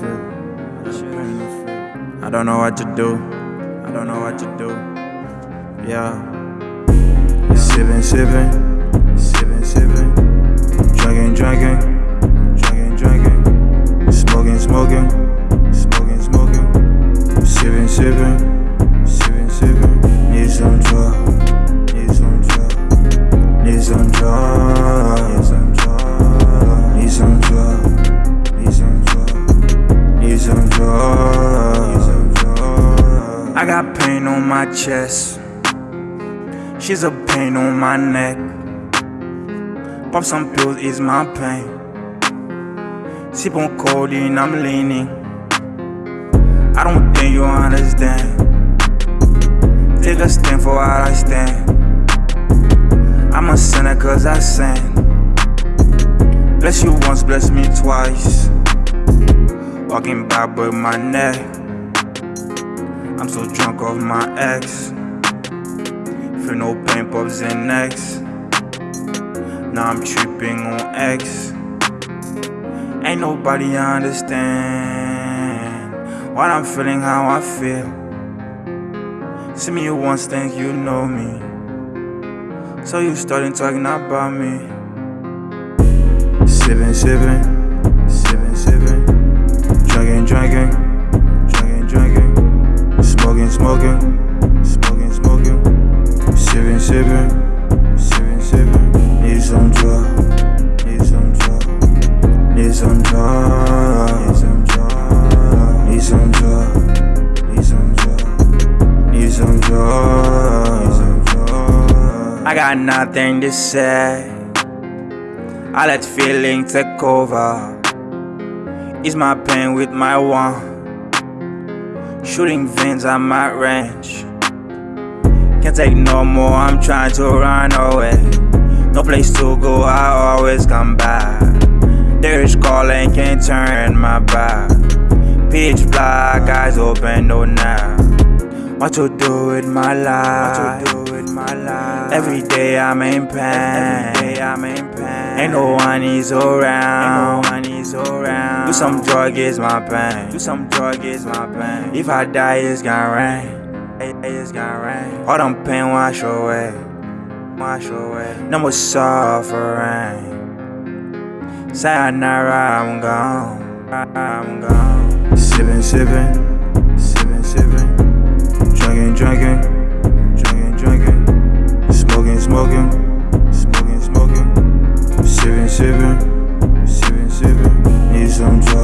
feel. I don't know what to do. I don't know what to do. Yeah. Sipping, sipping, sipping, sipping. drinking, drinking. I got pain on my chest. She's a pain on my neck. Pop some pills, ease my pain. Sip on codeine, I'm leaning. I don't think you understand. Take a stand for what I stand. I'm a sinner cause I sin. Bless you once, bless me twice. Walking by, with my neck. I'm so drunk off my ex. Feel no pain, pops and next. Now I'm tripping on X. Ain't nobody understand what I'm feeling, how I feel. See me once, think you know me. So you starting talking about me. Sipping, sipping, sipping, sipping. Drinking, drinking, some need some need some need some need some. I got nothing to say. I let feeling take over. Ease my pain with my one. Shooting veins at my range. Can't take no more, I'm trying to run away. No place to go, I always come back. There's calling, can't turn my back. Pitch black, eyes open, no now. What to do with my life? What to do with my life? Every day I'm in pain. Every day I'm in pain. Ain't no one is around. Ain't no one is around. Do some drug is my pain. Do some drug is my pain. If I die, it's gonna rain. It's gonna rain. All them pain wash away. Wash away. No more suffering. Sayonara, I'm gone. I'm gone. Sippin', sippin', sippin', sippin'. Drinkin', drinkin', drinkin', drinkin'. Smokin', smokin', smokin', smokin'. Sippin', sippin', sippin', sippin'. Need some drugs.